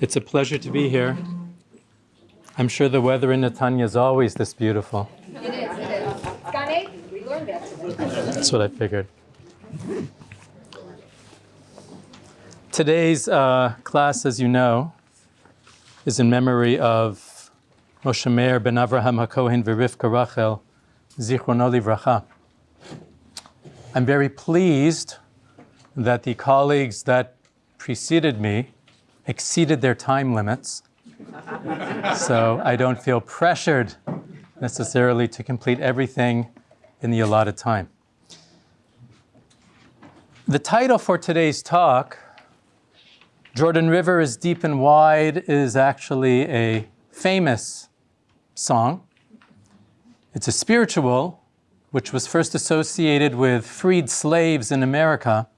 It's a pleasure to be here. I'm sure the weather in Netanya is always this beautiful. It is, it is. Gan Eden, we learned that. That's what I figured. Today's uh, class, as you know, is in memory of Moshe Meir ben Avraham HaKohen v'Rivka Rachel, Zichrono Livracha. I'm very pleased that the colleagues that preceded me exceeded their time limits. so I don't feel pressured necessarily to complete everything in the allotted time. The title for today's talk, Jordan River is Deep and Wide, is actually a famous song. It's a spiritual, which was first associated with freed slaves in America.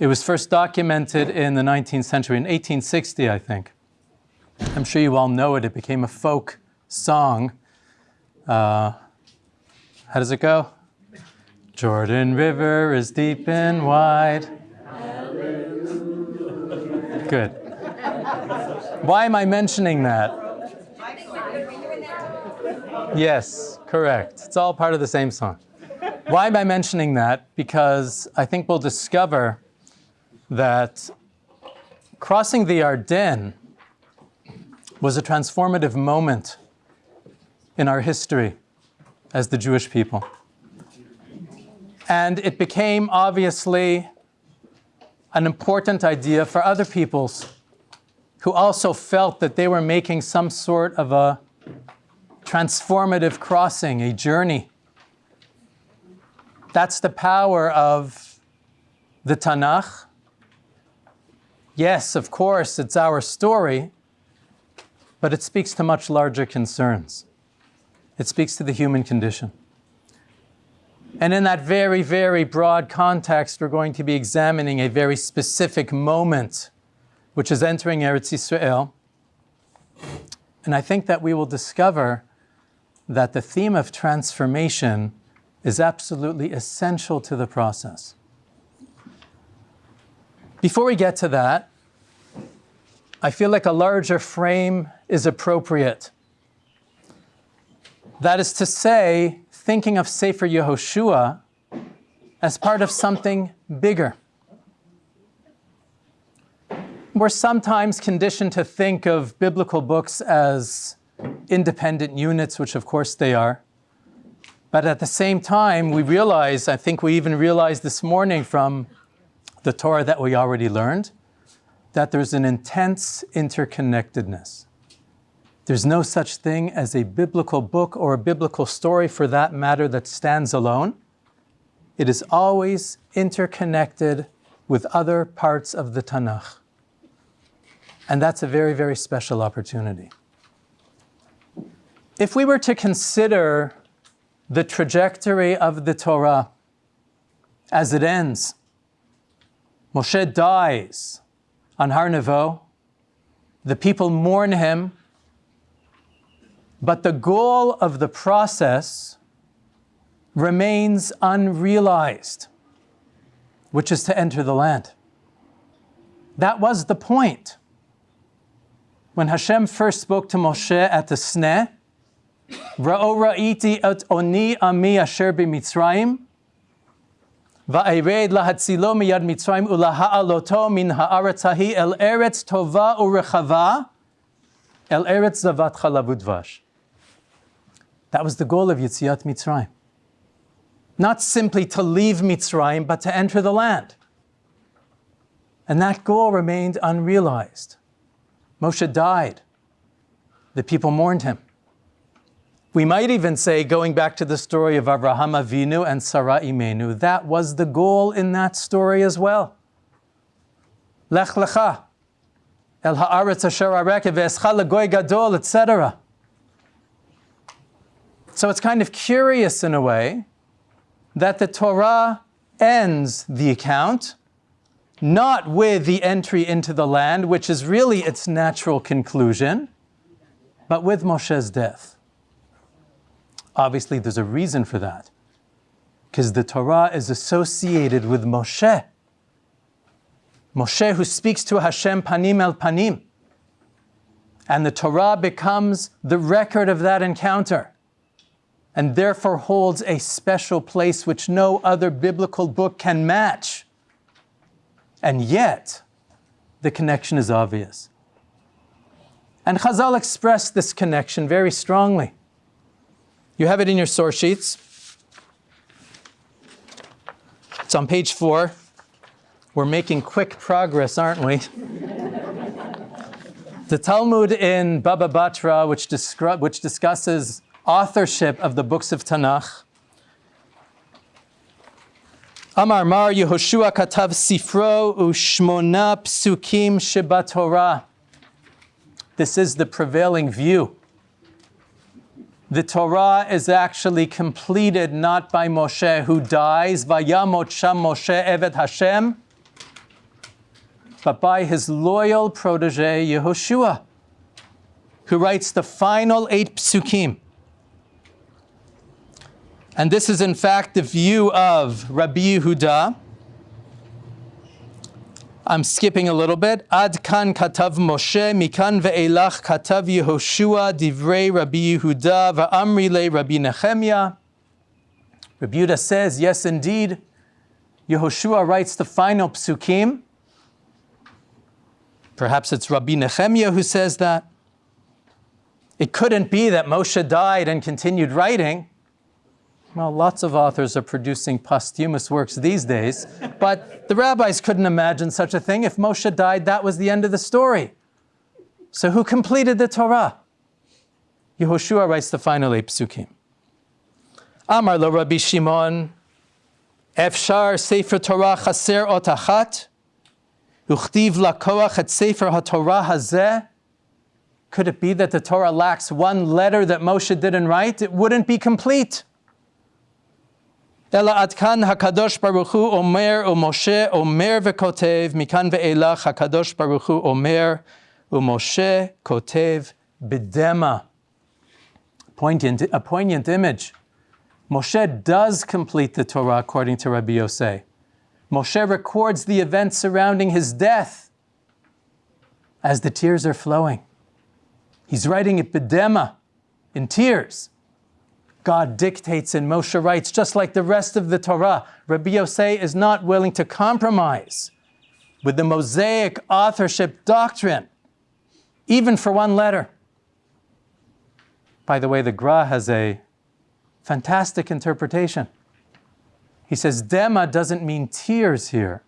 It was first documented in the 19th century, in 1860, I think. I'm sure you all know it. It became a folk song. Uh, how does it go? Jordan River is deep and wide. Good. Why am I mentioning that? Yes, correct. It's all part of the same song. Why am I mentioning that? Because I think we'll discover that crossing the Yarden was a transformative moment in our history as the Jewish people. And it became obviously an important idea for other peoples who also felt that they were making some sort of a transformative crossing, a journey. That's the power of the Tanakh. Yes, of course, it's our story, but it speaks to much larger concerns. It speaks to the human condition. And in that very, very broad context, we're going to be examining a very specific moment, which is entering Eretz Yisrael. And I think that we will discover that the theme of transformation is absolutely essential to the process. Before we get to that, I feel like a larger frame is appropriate. That is to say, thinking of Sefer Yehoshua as part of something bigger. We're sometimes conditioned to think of biblical books as independent units, which of course they are. But at the same time, we realize, I think we even realized this morning from the Torah that we already learned, that there's an intense interconnectedness. There's no such thing as a biblical book or a biblical story for that matter that stands alone. It is always interconnected with other parts of the Tanakh. And that's a very, very special opportunity. If we were to consider the trajectory of the Torah as it ends, Moshe dies on Har Nevo, the people mourn him, but the goal of the process remains unrealized, which is to enter the land. That was the point. When Hashem first spoke to Moshe at the Sneh, Ra'o ra'iti et oni ami asher b'Mitzrayim, Va'ered lahatzilo miyad Mitzrayim ulaha'aloto min ha'aretz hahi el eretz tova urechava el eretz zavat chalavudvash. That was the goal of Yitziat Mitzrayim. Not simply to leave Mitzrayim, but to enter the land. And that goal remained unrealized. Moshe died. The people mourned him. We might even say, going back to the story of Abraham Avinu and Sarah Imenu, that was the goal in that story as well. Lech lecha, el haaretz asher areke ve'escha legoy gadol, etc. So it's kind of curious in a way that the Torah ends the account not with the entry into the land, which is really its natural conclusion, but with Moshe's death. Obviously, there's a reason for that, because the Torah is associated with Moshe. Moshe, who speaks to Hashem panim el panim, And the Torah becomes the record of that encounter and therefore holds a special place which no other biblical book can match. And yet, the connection is obvious. And Chazal expressed this connection very strongly. You have it in your source sheets. It's on page four. We're making quick progress, aren't we? the Talmud in Baba Batra, which, which discusses authorship of the books of Tanakh. Amar Mar Yehoshua katav sifro ushmona psukim sheba Torah. This is the prevailing view. The Torah is actually completed not by Moshe who dies, vayamot sham Moshe evet Hashem, but by his loyal protege Yehoshua, who writes the final eight psukim. And this is in fact the view of Rabbi Yehuda. I'm skipping a little bit. Ad kan katav Moshe, mikan ve'elach katav Yehoshua, divrei Rabbi Yehuda, va'amri le Rabbi Nehemiah. Rabbi Yehuda says, yes indeed, Yehoshua writes the final psukim. Perhaps it's Rabbi Nehemiah who says that. It couldn't be that Moshe died and continued writing. Well, lots of authors are producing posthumous works these days, but the rabbis couldn't imagine such a thing. If Moshe died, that was the end of the story. So who completed the Torah? Yehoshua writes the final eight psukim. Amar lo Rabbi Shimon, Efshar Sefer Torah chaser otachat, uchtiv lakoach et Sefer HaTorah hazeh. Could it be that the Torah lacks one letter that Moshe didn't write? It wouldn't be complete. אלא עד כאן הקדוש ברוך הוא אומר ומשה אומר וכותב, מכאן ואילך הקדוש ברוך הוא אומר ומשה כותב בדמה. Poignant, a poignant image. Moshe does complete the Torah according to Rabbi Yosei. Moshe records the events surrounding his death as the tears are flowing. He's writing it b'dema, in tears. God dictates and Moshe writes, just like the rest of the Torah. Rabbi Yosei is not willing to compromise with the Mosaic authorship doctrine, even for one letter. By the way, the Gra has a fantastic interpretation. He says, Dema doesn't mean tears here.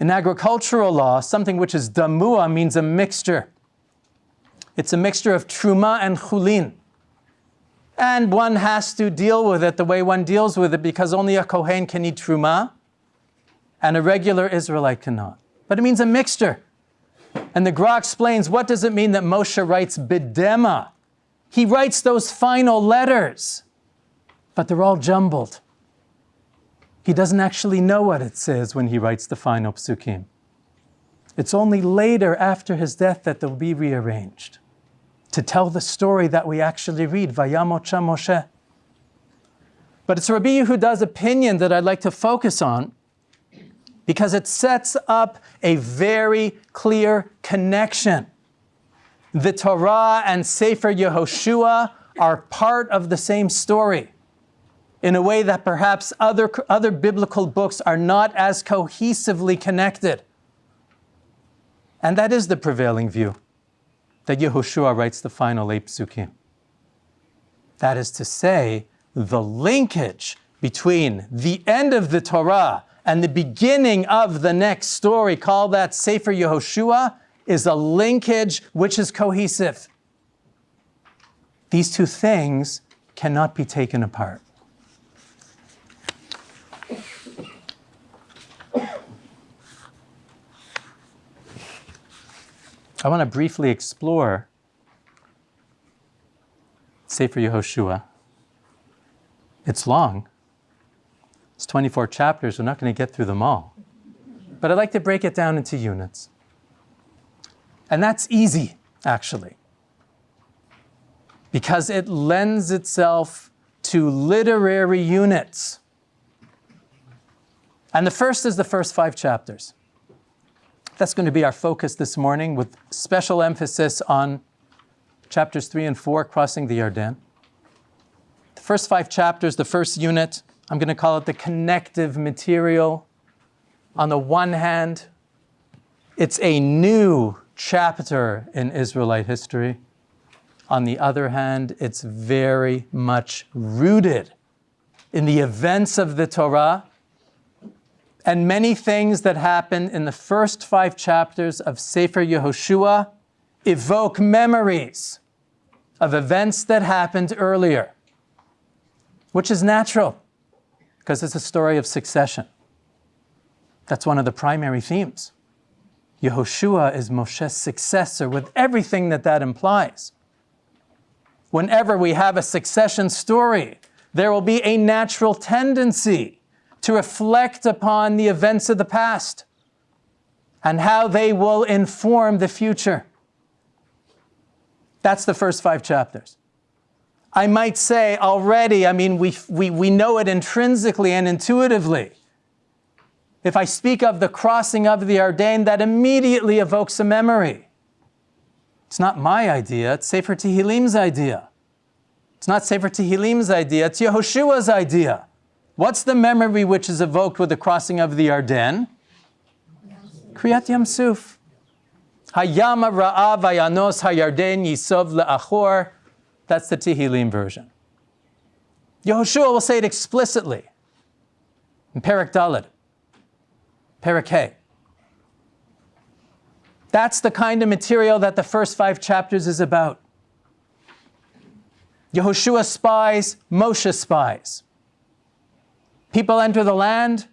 In agricultural law, something which is damua means a mixture. It's a mixture of truma and chulin. And one has to deal with it the way one deals with it because only a Kohen can eat truma and a regular Israelite cannot. But it means a mixture. And the Gra explains what does it mean that Moshe writes bidema? He writes those final letters, but they're all jumbled. He doesn't actually know what it says when he writes the final psukim. It's only later, after his death, that they'll be rearranged to tell the story that we actually read, Vayamot Moshe. But it's Rabbi Yehuda's opinion that I'd like to focus on because it sets up a very clear connection. The Torah and Sefer Yehoshua are part of the same story in a way that perhaps other, other biblical books are not as cohesively connected. And that is the prevailing view that Yehoshua writes the final eight psukim. That is to say, the linkage between the end of the Torah and the beginning of the next story, call that Sefer Yehoshua, is a linkage which is cohesive. These two things cannot be taken apart. I want to briefly explore Sefer Yehoshua. It's long. It's 24 chapters. We're not going to get through them all. But I'd like to break it down into units. And that's easy, actually, because it lends itself to literary units. And the first is the first five chapters. That's going to be our focus this morning with special emphasis on chapters 3 and 4, crossing the Yarden. The first five chapters, the first unit, I'm going to call it the connective material. On the one hand, it's a new chapter in Israelite history. On the other hand, it's very much rooted in the events of the Torah and many things that happen in the first five chapters of Sefer Yehoshua evoke memories of events that happened earlier, which is natural because it's a story of succession. That's one of the primary themes. Yehoshua is Moshe's successor with everything that that implies. Whenever we have a succession story, there will be a natural tendency to reflect upon the events of the past and how they will inform the future. That's the first five chapters. I might say already, I mean, we, we, we know it intrinsically and intuitively. If I speak of the crossing of the Yarden, that immediately evokes a memory. It's not my idea, it's Sefer Tehillim's idea. It's not Sefer Tehillim's idea, it's Yehoshua's idea. What's the memory which is evoked with the crossing of the Yarden? Kriyat Yam Suf. Hayama ra'av ayanos hayarden yisov le'achor. That's the Tehillim version. Yehoshua will say it explicitly in Perak Daled, Perak Hey. That's the kind of material that the first five chapters is about. Yehoshua spies, Moshe spies. People enter the land,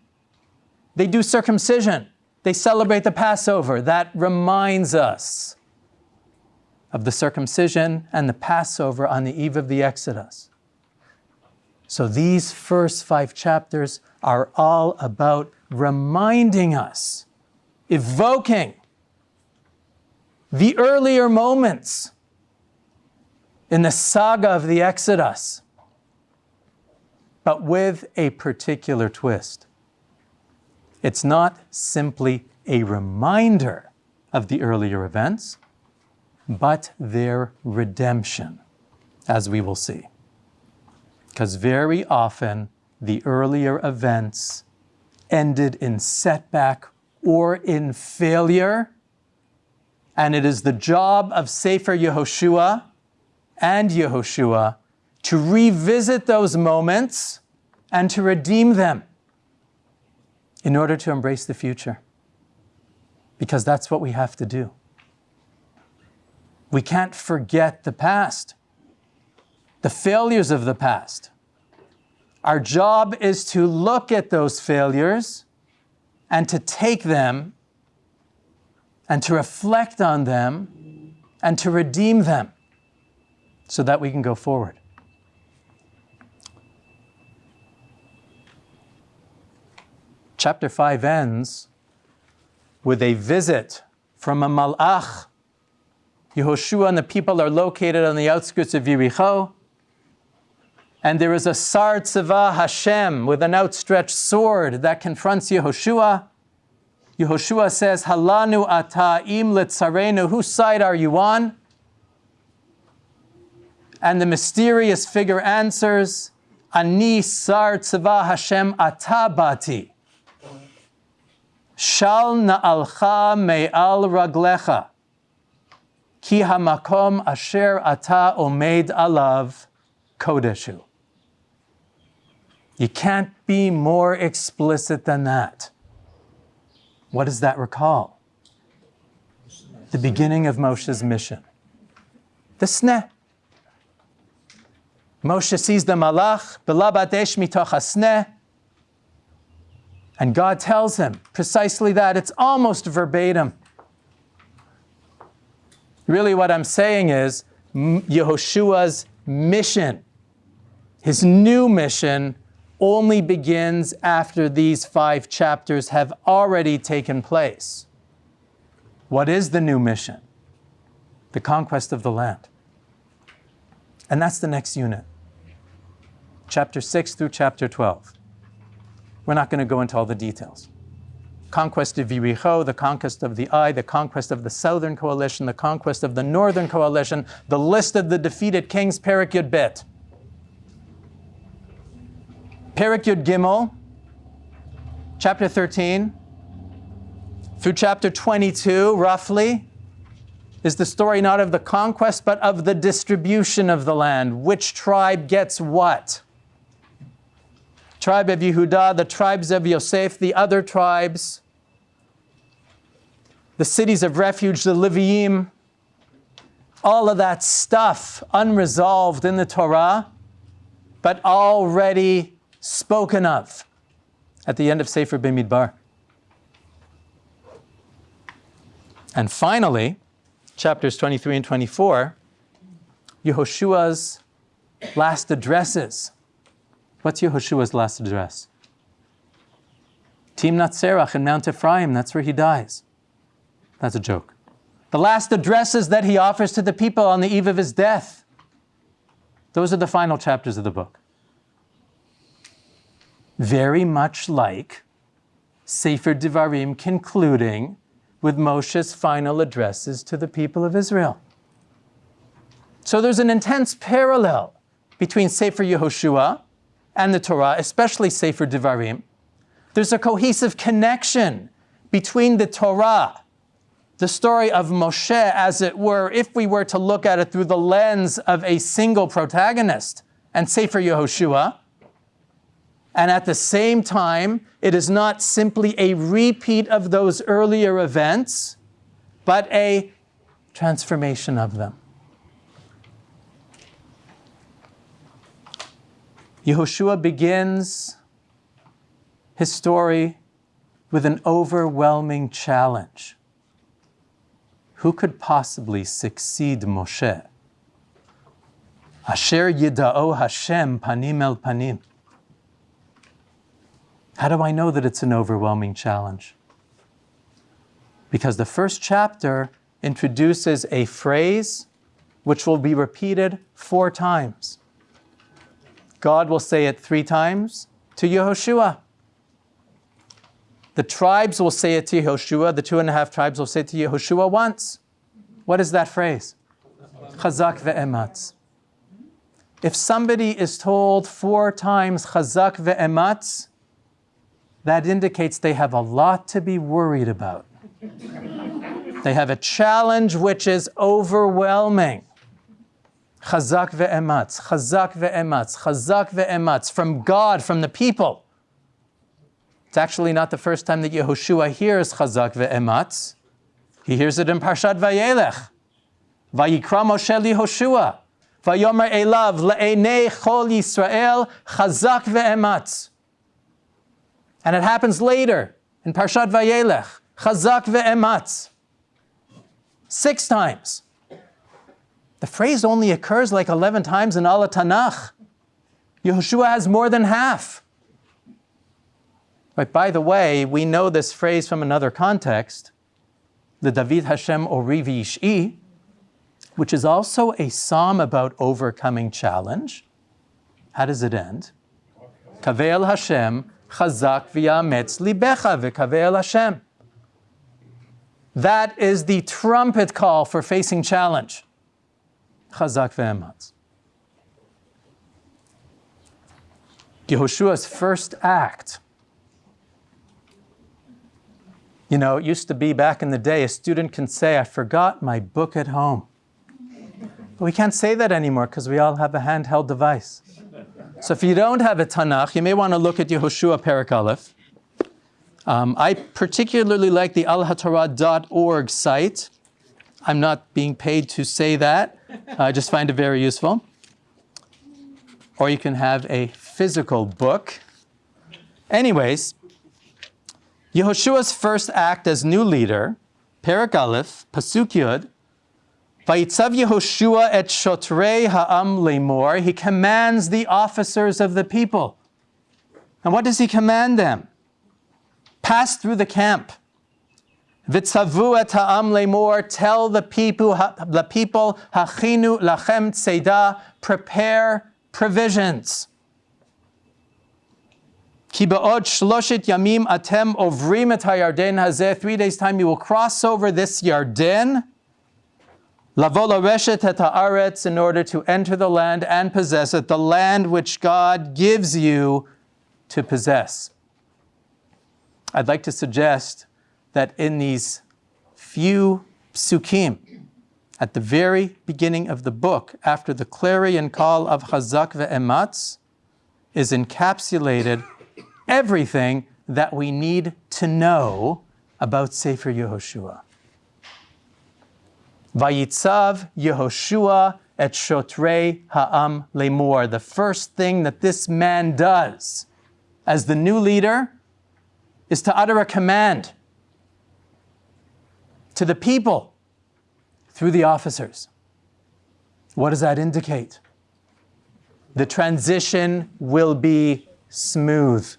they do circumcision, they celebrate the Passover. That reminds us of the circumcision and the Passover on the eve of the Exodus. So these first five chapters are all about reminding us, evoking the earlier moments in the saga of the Exodus, but with a particular twist. It's not simply a reminder of the earlier events, but their redemption, as we will see. Because very often the earlier events ended in setback or in failure, and it is the job of Sefer Yehoshua and Yehoshua to revisit those moments and to redeem them in order to embrace the future. Because that's what we have to do. We can't forget the past, the failures of the past. Our job is to look at those failures and to take them and to reflect on them and to redeem them so that we can go forward. Chapter 5 ends with a visit from a malach. Yehoshua and the people are located on the outskirts of Yericho. And there is a Sar Tzava Hashem with an outstretched sword that confronts Yehoshua. Yehoshua says, Halanu ata im litzarenu, whose side are you on? And the mysterious figure answers, Ani sar tzava Hashem atabati. Shal na'alcha me'al raglecha. Ki hamakom asher ata omed alav kodeshu. You can't be more explicit than that. What does that recall? The beginning of Moshe's mission. The sneh. Moshe sees the malach, belabadesh mitoch hasneh, and God tells him precisely that. It's almost verbatim. Really, what I'm saying is Yehoshua's mission, his new mission, only begins after these five chapters have already taken place. What is the new mission? The conquest of the land. And that's the next unit, chapter 6 through chapter 12. We're not going to go into all the details. conquest of Yericho, the conquest of the Ai, the conquest of the southern coalition, the conquest of the northern coalition, the list of the defeated kings, Perik Bet. Perik Gimel, chapter 13, through chapter 22, roughly, is the story not of the conquest, but of the distribution of the land. Which tribe gets what? Tribe of Yehudah, the tribes of Yosef, the other tribes, the cities of refuge, the Leviim, all of that stuff unresolved in the Torah, but already spoken of at the end of Sefer Bimidbar. And finally, chapters 23 and 24, Yehoshua's last addresses. What's Yehoshua's last address? Timnat Serach in Mount Ephraim, that's where he dies. That's a joke. The last addresses that he offers to the people on the eve of his death. Those are the final chapters of the book. Very much like Sefer Devarim concluding with Moshe's final addresses to the people of Israel. So there's an intense parallel between Sefer Yehoshua and the Torah, especially Sefer Devarim. There's a cohesive connection between the Torah, the story of Moshe, as it were, if we were to look at it through the lens of a single protagonist, and Sefer Yehoshua, and at the same time, it is not simply a repeat of those earlier events, but a transformation of them. Yehoshua begins his story with an overwhelming challenge. Who could possibly succeed Moshe? Asher yida'o Hashem panim el panim. How do I know that it's an overwhelming challenge? Because the first chapter introduces a phrase which will be repeated four times. God will say it three times to Yehoshua. The tribes will say it to Yehoshua. The two and a half tribes will say it to Yehoshua once. What is that phrase? Chazak ve'ematz. If somebody is told four times chazak ve'ematz, that indicates they have a lot to be worried about. they have a challenge which is overwhelming. Chazak ve'ematz, chazak ve'ematz, chazak ve'ematz, from God, from the people. It's actually not the first time that Yehoshua hears chazak ve'ematz. He hears it in Parshat Vayelech. Vayikra Moshe Yehoshua. Vayomer elav le'enei chol Yisrael chazak ve'ematz. And it happens later in Parshat Vayelech, Chazak ve'ematz. Six times. The phrase only occurs like 11 times in all of Tanakh. Yehoshua has more than half. But by the way, we know this phrase from another context, the David Hashem Orivi Ish'i, which is also a psalm about overcoming challenge. How does it end? Kavel Hashem Chazak v'yametz libecha v'kaveh Hashem. That is the trumpet call for facing challenge. Chazak v'ematz. Yehoshua's first act. You know, it used to be back in the day, a student can say, I forgot my book at home. But we can't say that anymore because we all have a handheld device. So if you don't have a Tanakh, you may want to look at Yehoshua Perak Aleph. Um, I particularly like the alhatorah.org site. I'm not being paid to say that. I just find it very useful. Or you can have a physical book. Anyways, Yehoshua's first act as new leader, Perak Aleph, Pasuk Yud, Vayitzav Yehoshua et shotrei ha'am lemor. He commands the officers of the people. And what does he command them? Pass through the camp. Vitzavu et ha'am lemor. Tell the people, the people, hachinu lachem tzeda. Prepare provisions. Ki ba'od shloshet yamim atem ovrim et hayarden hazeh. Three days' time you will cross over this Yarden. Lavo reshet et haaretz in order to enter the land and possess it, the land which God gives you to possess. I'd like to suggest that in these few psukim, at the very beginning of the book, after the clarion call of Chazak ve'ematz, is encapsulated everything that we need to know about Sefer Yehoshua. Vayitzav Yehoshua et shotrei ha'am lemor. The first thing that this man does as the new leader is to utter a command to the people through the officers. What does that indicate? The transition will be smooth.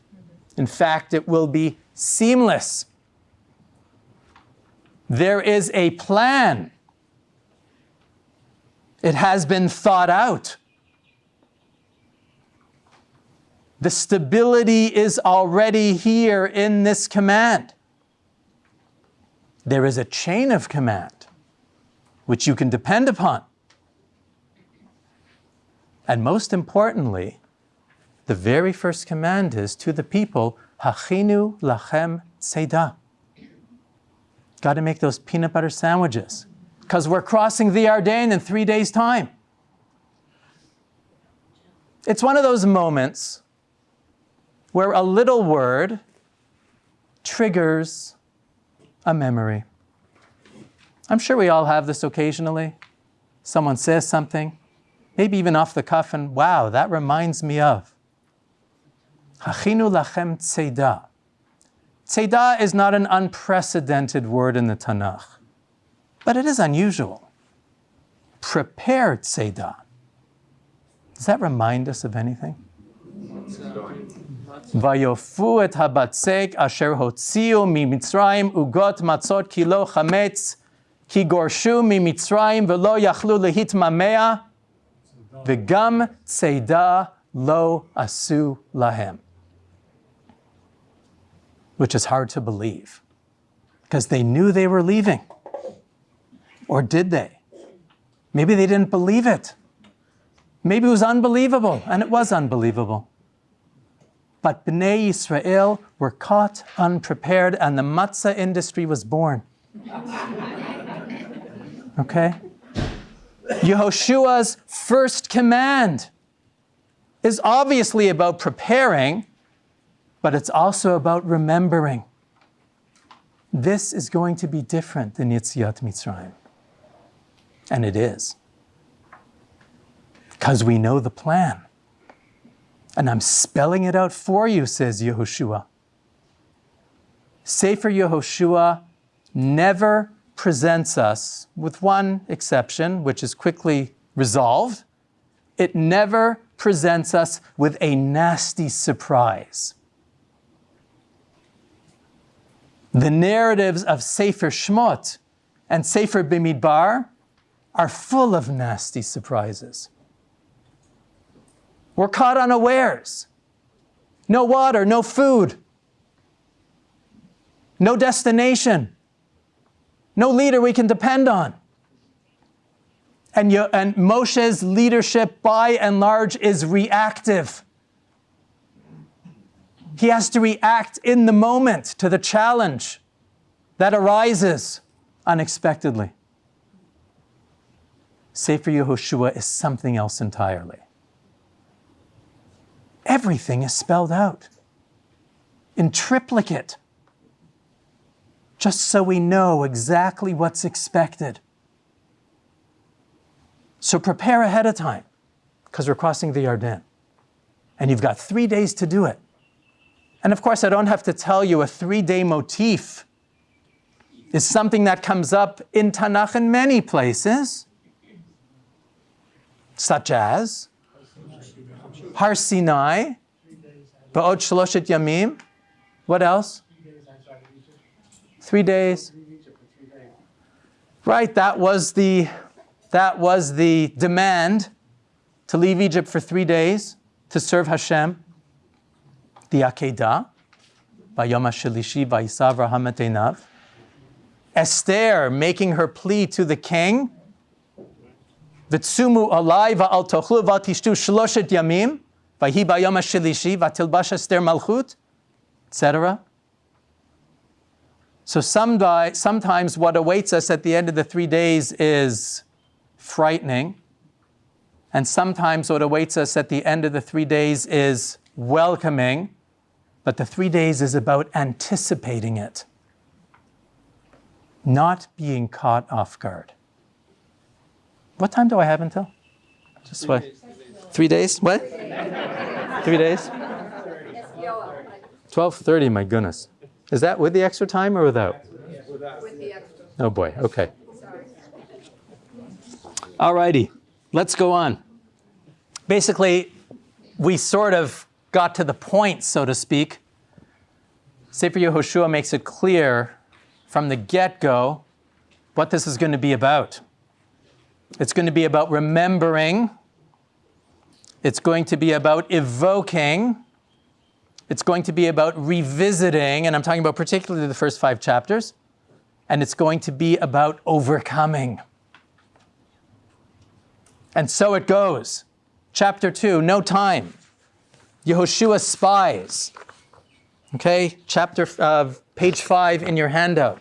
In fact, it will be seamless. There is a plan. It has been thought out. The stability is already here in this command. There is a chain of command which you can depend upon. And most importantly, the very first command is to the people, Hachinu lachem tzeda. Got to make those peanut butter sandwiches because we're crossing the Yarden in three days' time. It's one of those moments where a little word triggers a memory. I'm sure we all have this occasionally. Someone says something, maybe even off the cuff, and wow, that reminds me of. Hachinu lachem tzeda. Tzeda is not an unprecedented word in the Tanakh, but it is unusual. Prepare tzeda. Does that remind us of anything? Vayofu et habatzek asher hotziu mi Mitzrayim ugot matzot kilo chametz כי גורשו ממצרים ולא יכלו להתממע, וגם צידה לא עשו להם. Which is hard to believe, because they knew they were leaving. Or did they? Maybe they didn't believe it. Maybe it was unbelievable, and it was unbelievable. But Bnei Israel were caught unprepared, and the matzah industry was born. Okay? Yehoshua's first command is obviously about preparing, but it's also about remembering. This is going to be different than Yitziat Mitzrayim. And it is. Because we know the plan. And I'm spelling it out for you, says Yehoshua. Sefer Yehoshua never presents us, with one exception, which is quickly resolved, it never presents us with a nasty surprise. The narratives of Sefer Shmot and Sefer Bimidbar are full of nasty surprises. We're caught unawares. No water, no food, no destination no leader we can depend on. And, you, and Moshe's leadership, by and large, is reactive. He has to react in the moment to the challenge that arises unexpectedly. Sefer Yehoshua is something else entirely. Everything is spelled out in triplicate just so we know exactly what's expected. So prepare ahead of time, because we're crossing the Yarden. And you've got three days to do it. And of course, I don't have to tell you a three-day motif is something that comes up in Tanakh in many places, such as Har Sinai, Ba'od Shloshet Yamim. What else? Three days. Right, that was the that was the demand to leave Egypt for three days to serve Hashem. the Akedah, Bayom HaShelishi, Vayisav Einav. Esther making her plea to the king, Vitsumu alai va'al tochlu v'tishtu shloshet yamim, v'hi bayom hashilishi v'tilbash Esther malchut, etc. So some, sometimes what awaits us at the end of the three days is frightening, and sometimes what awaits us at the end of the three days is welcoming, but the three days is about anticipating it, not being caught off guard. What time do I have until? Just what? Three days? What? Three days? 12:30, my goodness. Is that with the extra time or without? With the extra, Oh boy, okay. sorry. All righty, let's go on. Basically, we sort of got to the point, so to speak. Sefer Yehoshua makes it clear from the get-go what this is going to be about. It's going to be about remembering. It's going to be about evoking. It's going to be about revisiting, and I'm talking about particularly the first five chapters. And it's going to be about overcoming. And so it goes. Chapter 2, no time. Yehoshua spies. Okay, chapter, uh, page 5 in your handout.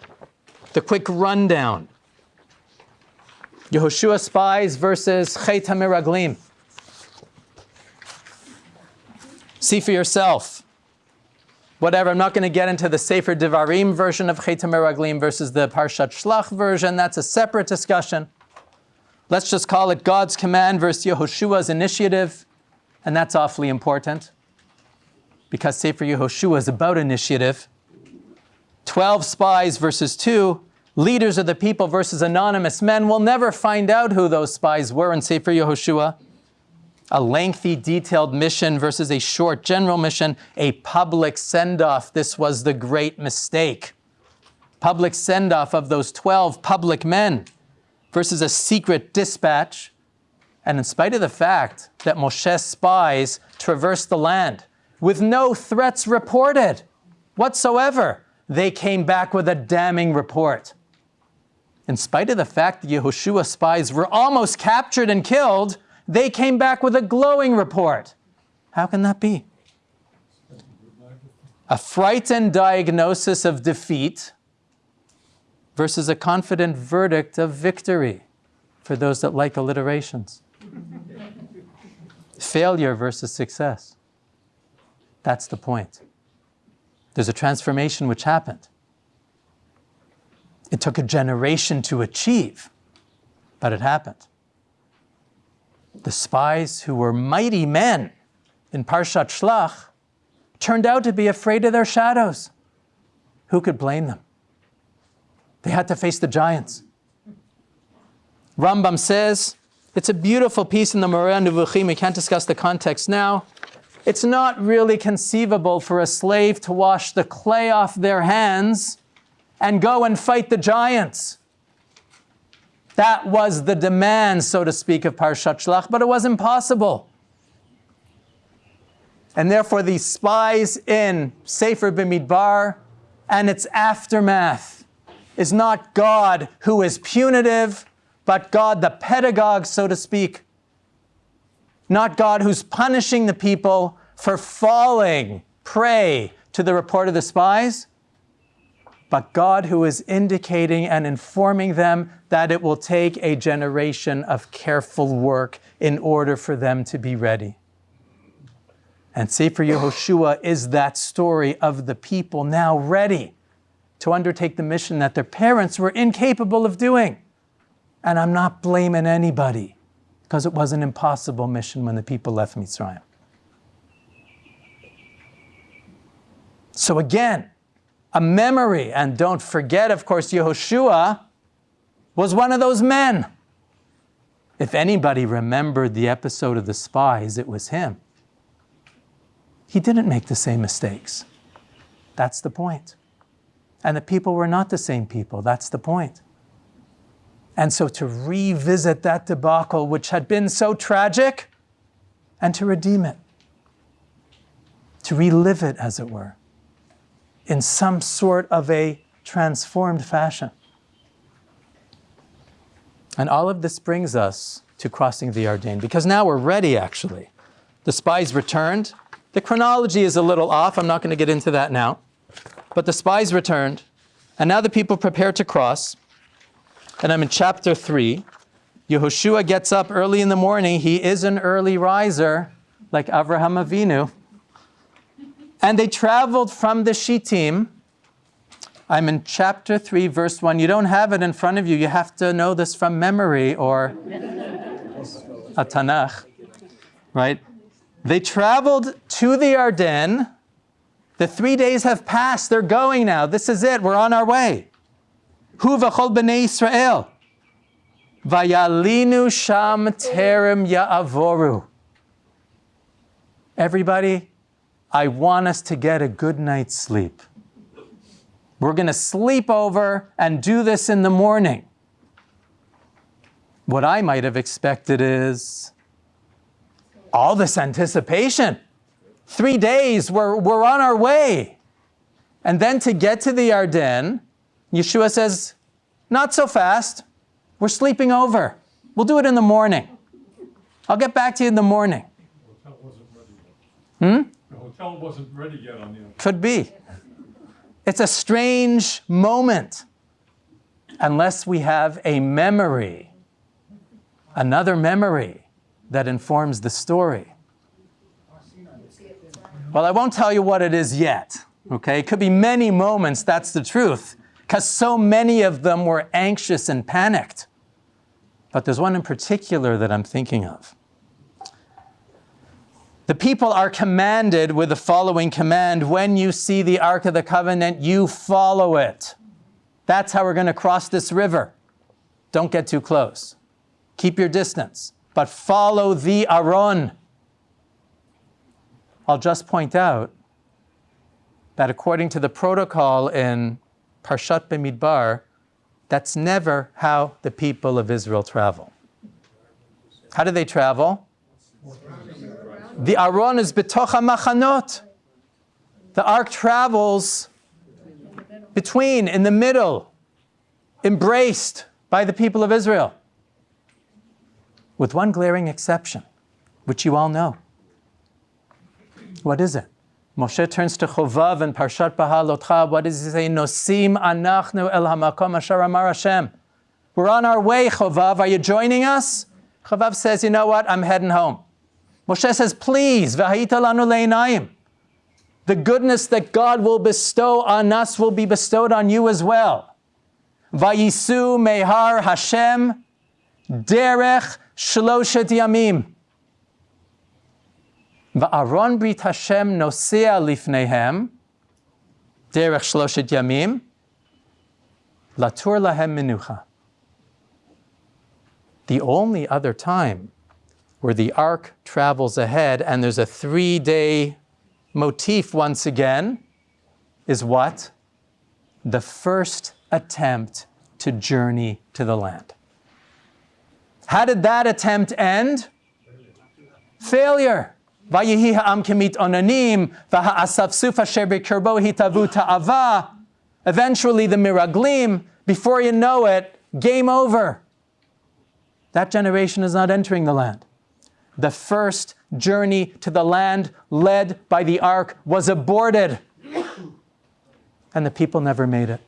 The quick rundown. Yehoshua spies versus Chet HaMeraglim. See for yourself. Whatever, I'm not going to get into the Sefer Devarim version of Chet HaMeraglim versus the Parshat Shlach version. That's a separate discussion. Let's just call it God's command versus Yehoshua's initiative, and that's awfully important because Sefer Yehoshua is about initiative. 12 spies versus 2, leaders of the people versus anonymous men. We'll never find out who those spies were in Sefer Yehoshua. A lengthy, detailed mission versus a short general mission, a public send off. This was the great mistake. Public send off of those 12 public men versus a secret dispatch. And in spite of the fact that Moshe's spies traversed the land with no threats reported whatsoever, they came back with a damning report. In spite of the fact that Yehoshua's spies were almost captured and killed, they came back with a glowing report. How can that be? A frightened diagnosis of defeat versus a confident verdict of victory for those that like alliterations. Failure versus success. That's the point. There's a transformation which happened. It took a generation to achieve, but it happened. The spies who were mighty men in Parshat Shlach turned out to be afraid of their shadows. Who could blame them? They had to face the giants. Rambam says, it's a beautiful piece in the Moreh Nevuchim. We can't discuss the context now. It's not really conceivable for a slave to wash the clay off their hands and go and fight the giants. That was the demand, so to speak, of Parshat Shlach, but it was impossible. And therefore, these spies in Sefer Bimidbar and its aftermath is not God who is punitive, but God the pedagogue, so to speak. Not God who's punishing the people for falling prey to the report of the spies, but God who is indicating and informing them that it will take a generation of careful work in order for them to be ready. And Sefer Yehoshua is that story of the people now ready to undertake the mission that their parents were incapable of doing. And I'm not blaming anybody because it was an impossible mission when the people left Mitzrayim. So again, a memory. And don't forget, of course, Yehoshua was one of those men. If anybody remembered the episode of the spies, it was him. He didn't make the same mistakes. That's the point. And the people were not the same people. That's the point. And so to revisit that debacle, which had been so tragic, and to redeem it, to relive it, as it were, in some sort of a transformed fashion. And all of this brings us to crossing the Yarden, because now we're ready, actually. The spies returned. The chronology is a little off. I'm not going to get into that now. But the spies returned, and now the people prepare to cross. And I'm in chapter 3. Yehoshua gets up early in the morning. He is an early riser, like Avraham Avinu. And they traveled from the Shittim. I'm in chapter 3, verse 1. You don't have it in front of you. You have to know this from memory or a Tanakh, right? They traveled to the Yarden. The three days have passed. They're going now. This is it. We're on our way. Hu v'chol b'nei Israel. Vayalinu sham terem ya'avoru. Everybody, I want us to get a good night's sleep. We're going to sleep over and do this in the morning. What I might have expected is all this anticipation. Three days, we're, we're on our way. And then to get to the Yarden, Yeshua says, not so fast. We're sleeping over. We'll do it in the morning. I'll get back to you in the morning. The hotel wasn't ready yet. Hmm? The hotel wasn't ready yet on the. Could be. It's a strange moment unless we have a memory, another memory that informs the story. Well, I won't tell you what it is yet, okay? It could be many moments, that's the truth, because so many of them were anxious and panicked. But there's one in particular that I'm thinking of. The people are commanded with the following command when you see the Ark of the Covenant, you follow it. That's how we're going to cross this river. Don't get too close. Keep your distance, but follow the Aron. I'll just point out that according to the protocol in Parshat Bemidbar, that's never how the people of Israel travel. How do they travel? The Aron is betocha machanot. The ark travels between, in the middle, embraced by the people of Israel. With one glaring exception, which you all know. What is it? Moshe turns to Chovav and Parshat Bahalotcha. What does he say? Nosim anachnu el hamakom asher amar Hashem. We're on our way, Chovav. Are you joining us? Chovav says, you know what? I'm heading home. Moshe says, please. The goodness that God will bestow on us will be bestowed on you as well. Vayisu mehar Hashem derech shloshet yamim. Va'aron brit Hashem nosea lifnehem derech shloshet yamim latur lahem. The only other time where the ark travels ahead and there's a three day motif once again is what? The first attempt to journey to the land. How did that attempt end? Failure. Ha'am kemit onanim, v'ha'asafsuf asher b'kirbo hitavu ta'ava. Eventually the miraglim, before you know it, game over. That generation is not entering the land the first journey to the land led by the ark was aborted. And the people never made it.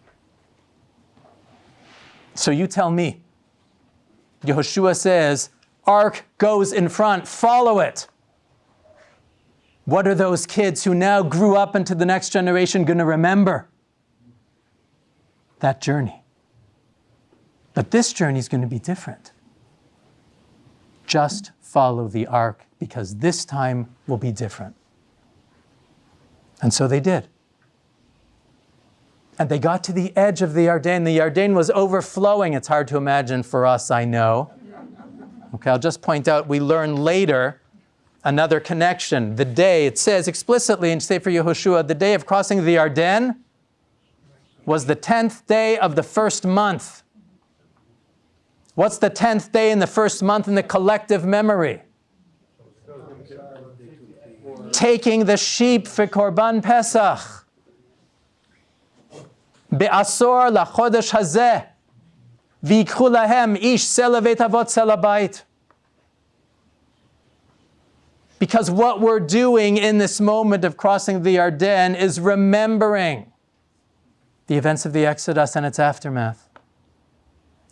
So you tell me. Yehoshua says, Ark goes in front, follow it. What are those kids who now grew up into the next generation going to remember? That journey. But this journey is going to be different. Just follow the ark because this time will be different. And so they did. And they got to the edge of the Yarden. The Yarden was overflowing. It's hard to imagine for us, I know. Okay, I'll just point out we learn later another connection. The day, it says explicitly in Sefer Yehoshua, the day of crossing the Yarden was the 10th day of the first month. What's the 10th day in the first month in the collective memory? taking the sheep for Korban Pesach. Be'asor lachodesh hazeh. V'yikchu lahem ish selavet avot selabait. Because what we're doing in this moment of crossing the Yarden is remembering the events of the Exodus and its aftermath,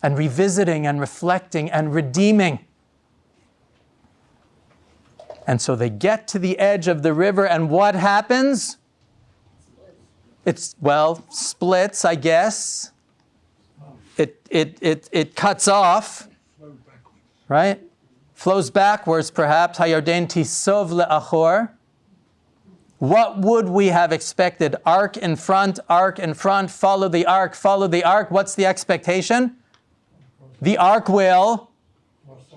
and revisiting and reflecting and redeeming. And so they get to the edge of the river, and what happens? It's, well, splits, I guess. It, it, it, it cuts off, right? Flows backwards, perhaps. Hayarden tisov le'achor. What would we have expected? Ark in front, ark in front, follow the ark, follow the ark. What's the expectation? The ark will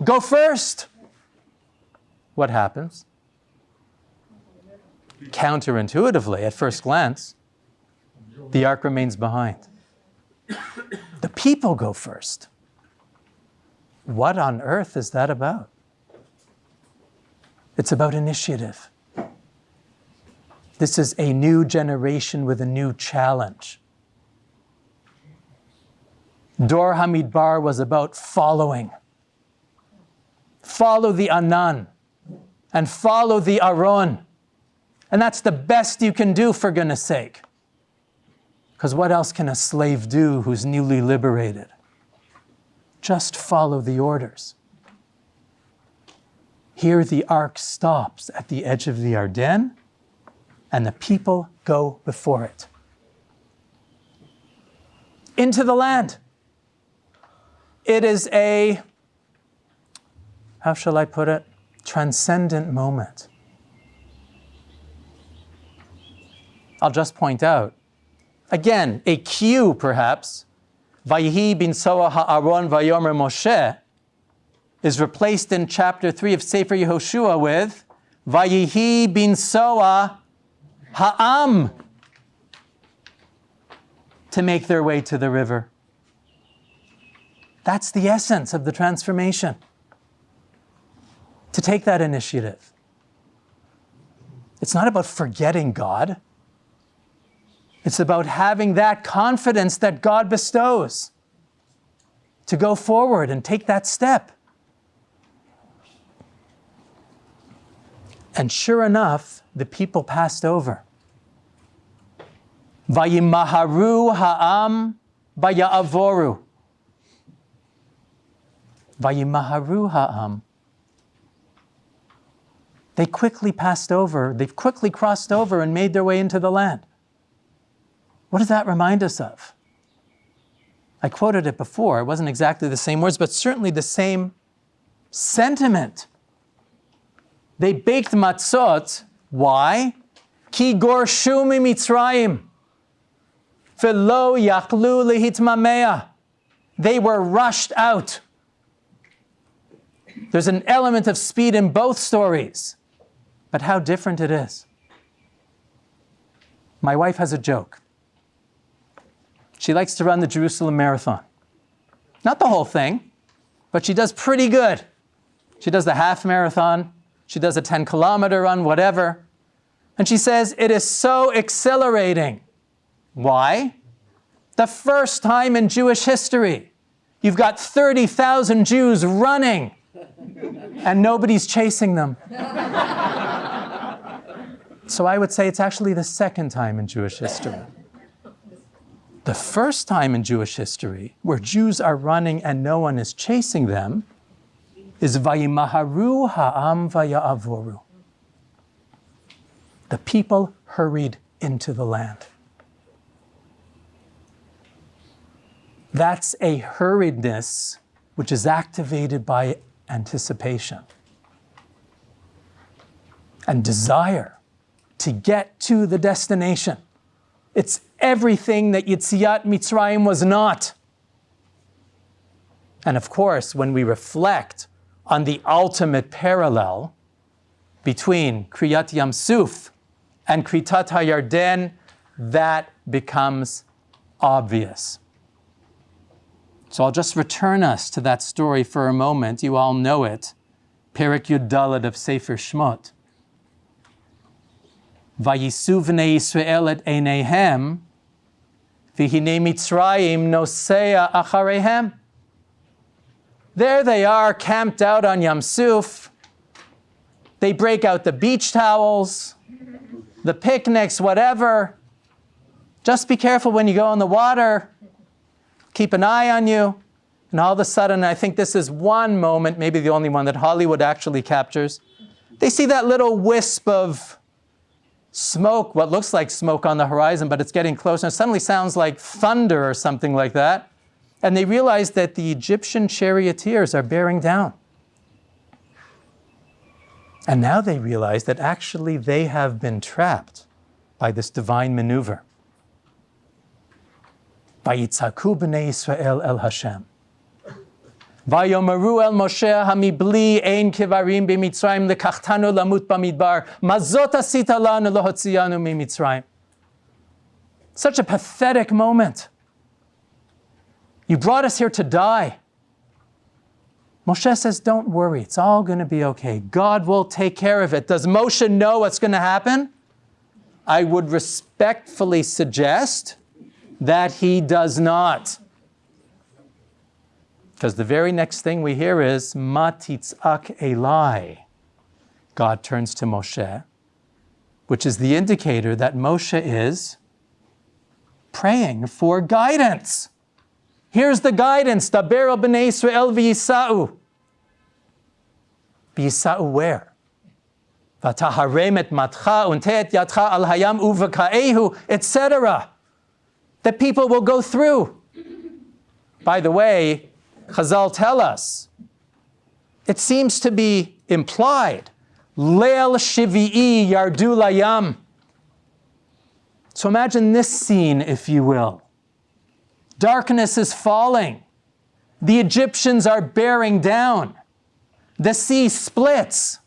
go first. What happens? Counterintuitively, at first glance, the ark remains behind. The people go first. What on earth is that about? It's about initiative. This is a new generation with a new challenge. Dor Hamidbar was about following. Follow the Anan and follow the Aron. And that's the best you can do, for goodness sake. Because what else can a slave do who's newly liberated? Just follow the orders. Here the ark stops at the edge of the Yarden, and the people go before it. Into the land. It is a, how shall I put it, transcendent moment. I'll just point out, again, a cue perhaps, Vayihi bin Soa ha'aron vayomer Moshe, is replaced in chapter 3 of Sefer Yehoshua with Vayihi bin Soa ha'am to make their way to the river. That's the essence of the transformation. To take that initiative. It's not about forgetting God. It's about having that confidence that God bestows to go forward and take that step. And sure enough, the people passed over. Vayimaharu ha'am vaya'avoru. Vayimaharu ha'am. They quickly passed over, they've quickly crossed over and made their way into the land. What does that remind us of? I quoted it before. It wasn't exactly the same words, but certainly the same sentiment. They baked matzot. Why? Ki gorshu mitzrayim. Velo yaklu lehitmamea. They were rushed out. There's an element of speed in both stories, but how different it is. My wife has a joke. She likes to run the Jerusalem Marathon. Not the whole thing, but she does pretty good. She does the half marathon, she does a 10 kilometer run, whatever. And she says, it is so exhilarating. Why? The first time in Jewish history, you've got 30,000 Jews running and nobody's chasing them. so I would say it's actually the second time in Jewish history. The first time in Jewish history where Jews are running and no one is chasing them is Vayimaharu ha'am vaya'avoru. The people hurried into the land. That's a hurriedness which is activated by anticipation and desire to get to the destination. It's everything that Yitziat Mitzrayim was not. And of course, when we reflect on the ultimate parallel between Kriyat Yam Suf and Kritat HaYarden, that becomes obvious. So I'll just return us to that story for a moment. You all know it. Perek Yud of Sefer Shmot. Vayisu v'nei Yisrael et einehem, v'hinei Mitzrayim nosea acharehem. There they are, camped out on Yam Suf. They break out the beach towels, the picnics, whatever. Just be careful when you go in the water. Keep an eye on you. And all of a sudden, I think this is one moment, maybe the only one that Hollywood actually captures. They see that little wisp of smoke, what looks like smoke on the horizon, but it's getting closer. It suddenly sounds like thunder or something like that. And they realize that the Egyptian charioteers are bearing down. And now they realize that actually they have been trapped by this divine maneuver. Vayitzaku b'nei Yisrael el Hashem. ויאמרו אל משה המבלי אין קברים במצרים לקחתנו למות במדבר, מה זאת עשית לנו להוציאנו ממצרים? Such a pathetic moment. You brought us here to die. Moshe says, Don't worry, it's all going to be okay. God will take care of it. Does Moshe know what's going to happen? I would respectfully suggest that he does not. Because the very next thing we hear is Matitzak Eli. God turns to Moshe, which is the indicator that Moshe is praying for guidance. Here's the guidance. Daber b'nei Israel v'yisa'u. V'yisa'u where? V'taharem et matcha unteet yatcha al hayam uvakaehu, etc. That people will go through. By the way, Chazal tell us, it seems to be implied, Leil Shivi'i Yardu Layam. So imagine this scene, if you will. Darkness is falling. The Egyptians are bearing down. The sea splits.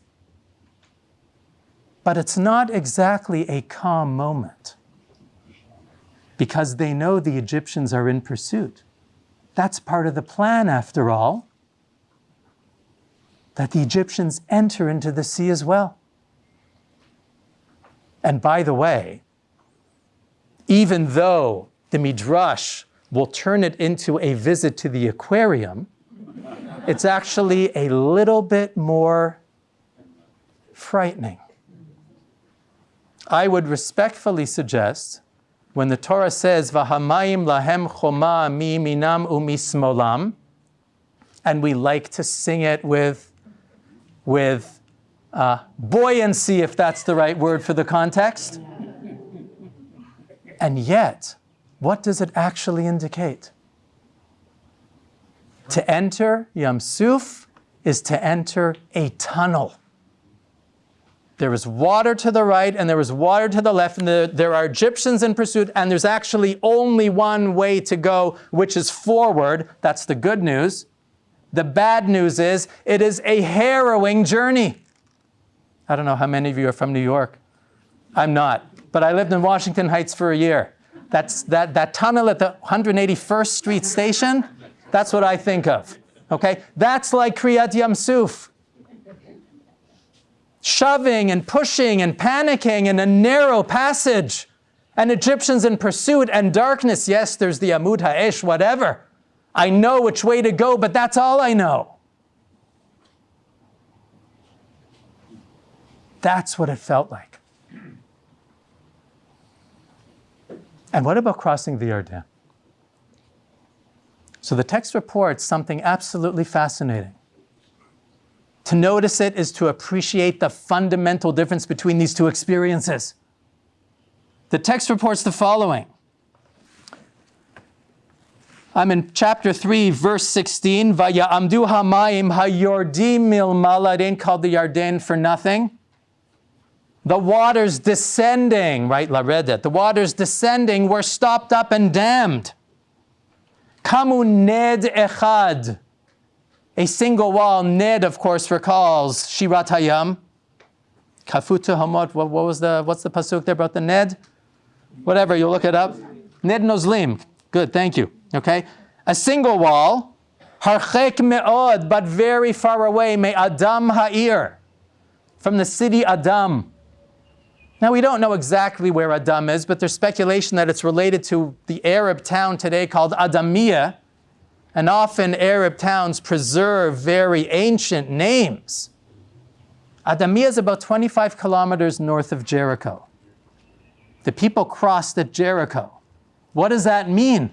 But it's not exactly a calm moment because they know the Egyptians are in pursuit. That's part of the plan, after all, that the Egyptians enter into the sea as well. And by the way, even though the Midrash will turn it into a visit to the aquarium, it's actually a little bit more frightening. I would respectfully suggest when the Torah says, Vahamayim lahem choma mi minam umismolam, and we like to sing it with, with uh, buoyancy, if that's the right word for the context. And yet, what does it actually indicate? To enter Yam Suf is to enter a tunnel. There is water to the right and there is water to the left, and the, there are Egyptians in pursuit, and there's actually only one way to go, which is forward. That's the good news. The bad news is it is a harrowing journey. I don't know how many of you are from New York. I'm not, but I lived in Washington Heights for a year. That's that, that tunnel at the 181st Street station, that's what I think of. Okay? That's like Kriyat Yam Suf shoving and pushing and panicking in a narrow passage, and Egyptians in pursuit and darkness. Yes, there's the Amud Ha'esh, whatever. I know which way to go, but that's all I know. That's what it felt like. And what about crossing the Yarden? So the text reports something absolutely fascinating. To notice it is to appreciate the fundamental difference between these two experiences. The text reports the following. I'm in chapter 3, verse 16. Vaya'amdu hamayim hayordim milmala. It ain't called the Yarden for nothing. The waters descending, right, Laredet, the waters descending were stopped up and dammed. Kamu ned echad. A single wall, Ned, of course, recalls Shirat Hayam. Kafutu Hamot, what, was the, what's the pasuk there about the Ned? Whatever, you'll look it up. Ned Nozlim. Good, thank you. Okay? A single wall, Harchek Me'od, but very far away, May Adam Ha'ir, from the city Adam. Now, we don't know exactly where Adam is, but there's speculation that it's related to the Arab town today called Adamiyah. And often Arab towns preserve very ancient names. Adamiyah is about 25 kilometers north of Jericho. The people crossed at Jericho. What does that mean?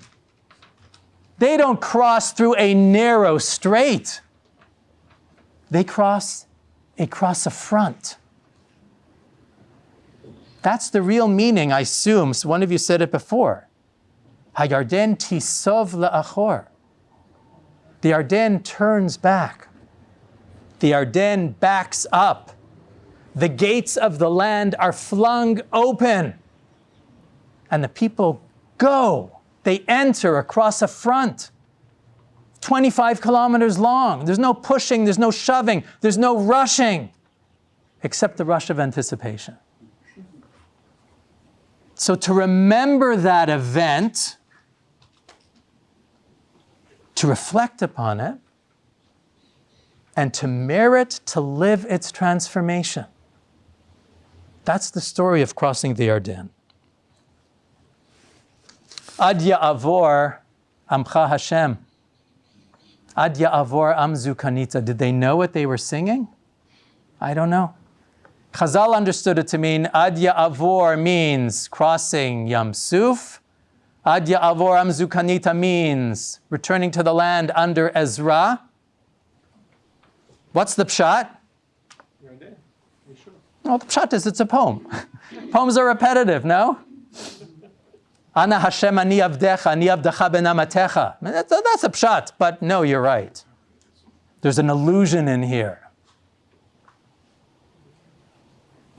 They don't cross through a narrow strait. They cross across a front. That's the real meaning, I assume. So one of you said it before. Hayarden tisov la'achor. The Yarden turns back. The Yarden backs up. The gates of the land are flung open. And the people go. They enter across a front. 25 kilometers long. There's no pushing, there's no shoving, there's no rushing, except the rush of anticipation. So to remember that event, to reflect upon it, and to merit to live its transformation. That's the story of crossing the Yarden. Ad Ya'avor Amcha Hashem. Ad Ya'avor Amzu Kanita. Did they know what they were singing? I don't know. Chazal understood it to mean Ad Ya'avor means crossing Yam Suf. Ad Avoram Zukanita means returning to the land under Ezra. What's the pshat? Well, the pshat is it's a poem. Poems are repetitive, no? Ana Hashem ani avdecha, ani avdecha benamatecha. That's, that's a pshat, but no, you're right. There's an illusion in here.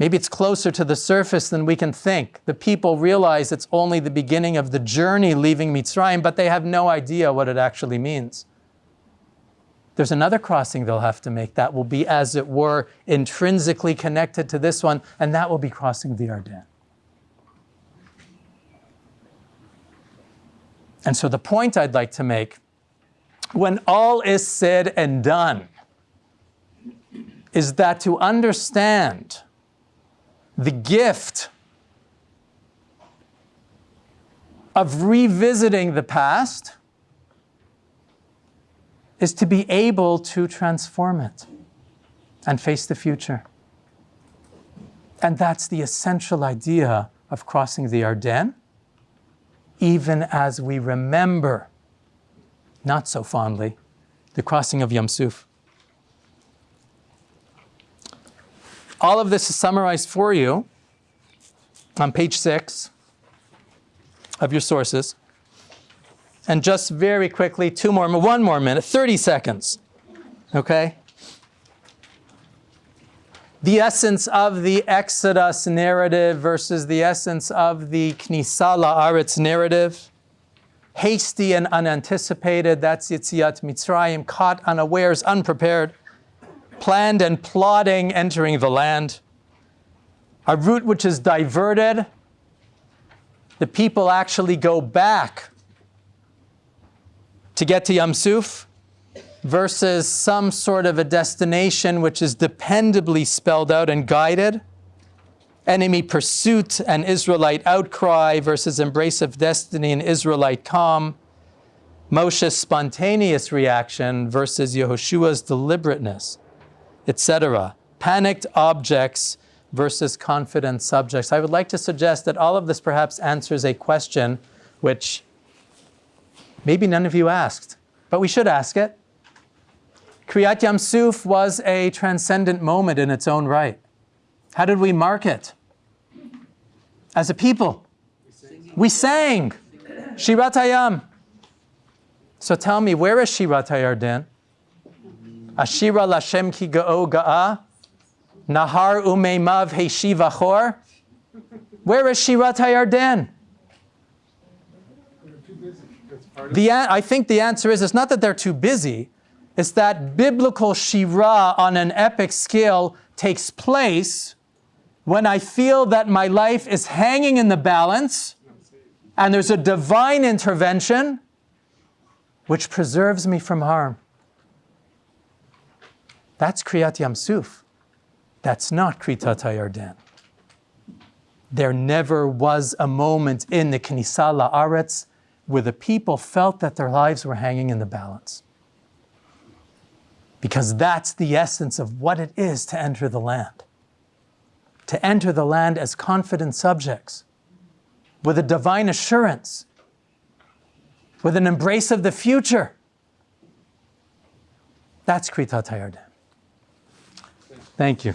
Maybe it's closer to the surface than we can think. The people realize it's only the beginning of the journey leaving Mitzrayim, but they have no idea what it actually means. There's another crossing they'll have to make that will be, as it were, intrinsically connected to this one, and that will be crossing the Yarden. And so the point I'd like to make, when all is said and done, is that to understand the gift of revisiting the past is to be able to transform it and face the future. And that's the essential idea of crossing the Yarden, even as we remember, not so fondly, the crossing of Yam Suf. All of this is summarized for you on page six of your sources. And just very quickly, two more, one more minute, 30 seconds, okay? The essence of the Exodus narrative versus the essence of the Knisa La'aretz narrative. Hasty and unanticipated, that's Yitziat Mitzrayim, caught unawares, unprepared. Planned and plotting, entering the land. A route which is diverted. The people actually go back to get to Yam Suf versus some sort of a destination which is dependably spelled out and guided. Enemy pursuit and Israelite outcry versus embrace of destiny and Israelite calm. Moshe's spontaneous reaction versus Yehoshua's deliberateness, etc. Panicked objects versus confident subjects. I would like to suggest that all of this perhaps answers a question which Maybe none of you asked, but we should ask it. Kriyat Yam Suf was a transcendent moment in its own right. How did we mark it? As a people, we sang Shirat Hayam. So tell me, where is Shirat Hayarden? Ashira Lashem ki ga'o ga'a? Nahar umeimav heshivachor? Where is Shirat Hayarden? The, I think the answer is it's not that they're too busy, it's that biblical Shira on an epic scale takes place when I feel that my life is hanging in the balance and there's a divine intervention which preserves me from harm. That's Kriyat Yam Suf. That's not Kritat Hayarden. there never was a moment in the Knesset La'aretz where the people felt that their lives were hanging in the balance. Because that's the essence of what it is to enter the land. To enter the land as confident subjects, with a divine assurance, with an embrace of the future. That's Kritat Hayarden. Thank you.